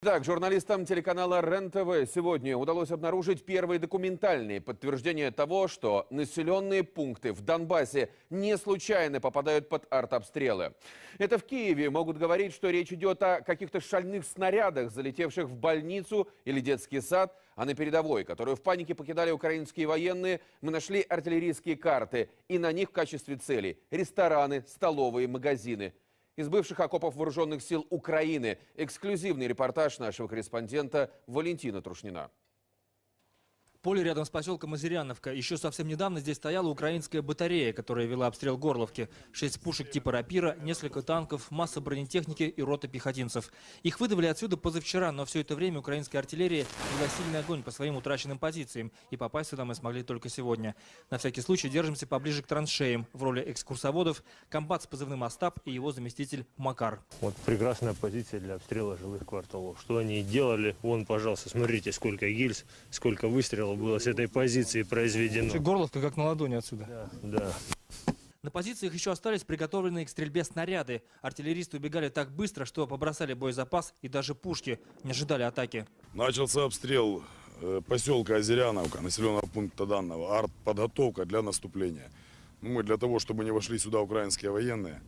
Так, журналистам телеканала РЕН-ТВ сегодня удалось обнаружить первые документальные подтверждения того, что населенные пункты в Донбассе не случайно попадают под артобстрелы. Это в Киеве могут говорить, что речь идет о каких-то шальных снарядах, залетевших в больницу или детский сад, а на передовой, которую в панике покидали украинские военные, мы нашли артиллерийские карты, и на них в качестве целей рестораны, столовые, магазины – из бывших окопов вооруженных сил Украины. Эксклюзивный репортаж нашего корреспондента Валентина Трушнина. Поле рядом с поселком Озеряновка. Еще совсем недавно здесь стояла украинская батарея, которая вела обстрел Горловки. Шесть пушек типа «Рапира», несколько танков, масса бронетехники и рота пехотинцев. Их выдавали отсюда позавчера, но все это время украинская артиллерия вела сильный огонь по своим утраченным позициям. И попасть сюда мы смогли только сегодня. На всякий случай держимся поближе к траншеям. В роли экскурсоводов комбат с позывным «Остап» и его заместитель Макар. Вот прекрасная позиция для обстрела жилых кварталов. Что они делали? Вон, пожалуйста, смотрите, сколько гильз, сколько выстрелов было с этой позиции произведено. Горловка как на ладони отсюда. Да, да. На позициях еще остались приготовленные к стрельбе снаряды. Артиллеристы убегали так быстро, что побросали боезапас и даже пушки не ожидали атаки. Начался обстрел э, поселка Озеряновка, населенного пункта данного, артподготовка для наступления. Ну, мы для того, чтобы не вошли сюда украинские военные,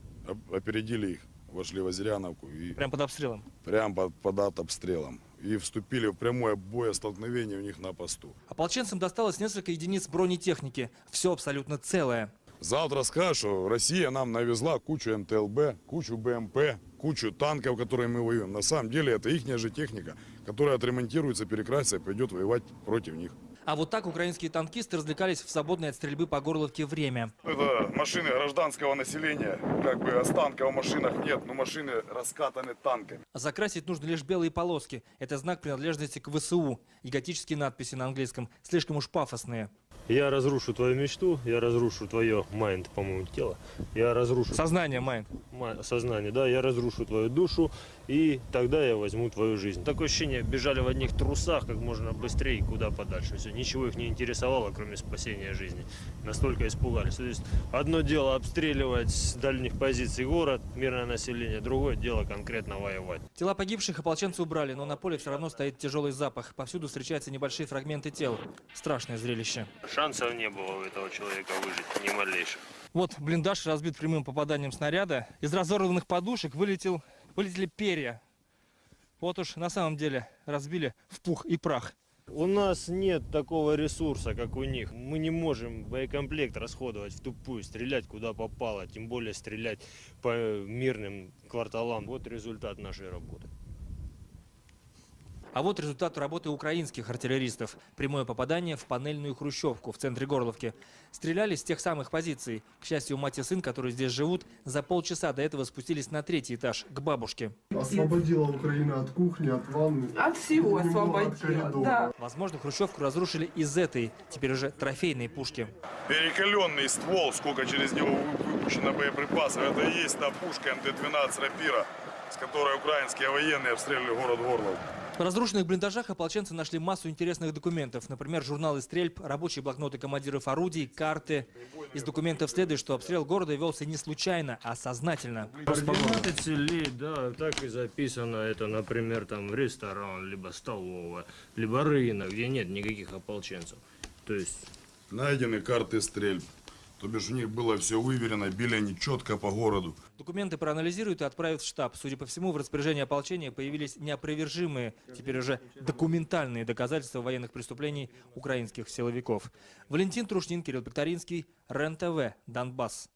опередили их, вошли в Озеряновку. И прям под обстрелом? Прям под, под обстрелом и вступили в прямое боестолкновение у них на посту. Ополченцам досталось несколько единиц бронетехники. Все абсолютно целое. Завтра скажут, что Россия нам навезла кучу МТЛБ, кучу БМП, кучу танков, которые мы воюем. На самом деле это их же техника, которая отремонтируется, перекрасится и пойдет воевать против них. А вот так украинские танкисты развлекались в свободное от стрельбы по Горловке время. Это машины гражданского населения. Как бы останков в машинах нет, но машины раскатаны танками. Закрасить нужно лишь белые полоски. Это знак принадлежности к ВСУ. И готические надписи на английском слишком уж пафосные. Я разрушу твою мечту, я разрушу твое mind, по-моему, тело. Я разрушу... Сознание, mind. Сознание, да. Я разрушу твою душу, и тогда я возьму твою жизнь. Такое ощущение, бежали в одних трусах как можно быстрее и куда подальше. Все, ничего их не интересовало, кроме спасения жизни. Настолько испугались. То есть одно дело обстреливать с дальних позиций город, мирное население, другое дело конкретно воевать. Тела погибших ополченцы убрали, но на поле все равно стоит тяжелый запах. Повсюду встречаются небольшие фрагменты тел. Страшное зрелище шансов не было у этого человека выжить, ни малейших. Вот блиндаж разбит прямым попаданием снаряда. Из разорванных подушек вылетел, вылетели перья. Вот уж на самом деле разбили в пух и прах. У нас нет такого ресурса, как у них. Мы не можем боекомплект расходовать в тупую, стрелять куда попало, тем более стрелять по мирным кварталам. Вот результат нашей работы. А вот результат работы украинских артиллеристов. Прямое попадание в панельную хрущевку в центре Горловки. Стреляли с тех самых позиций. К счастью, мать и сын, которые здесь живут, за полчаса до этого спустились на третий этаж, к бабушке. Освободила Украина от кухни, от ванны. От всего освободила, да. Возможно, хрущевку разрушили из этой, теперь уже трофейной пушки. Перекаленный ствол, сколько через него выпущено боеприпасов, это и есть та пушка МТ-12 «Рапира», с которой украинские военные обстреливали город Горлов. В разрушенных блиндажах ополченцы нашли массу интересных документов. Например, журналы стрельб, рабочие блокноты командиров орудий, карты. Из документов следует, что обстрел города велся не случайно, а сознательно. Координаты целей, да, так и записано. Это, например, там ресторан, либо столовая, либо рынок, где нет никаких ополченцев. То есть... Найдены карты стрельб. То бишь у них было все выверено, били они четко по городу. Документы проанализируют и отправят в штаб. Судя по всему, в распоряжении ополчения появились неопровержимые, теперь уже документальные доказательства военных преступлений украинских силовиков. Валентин Трушнин, Кирилл Пекторинский, РЕН-ТВ, Донбасс.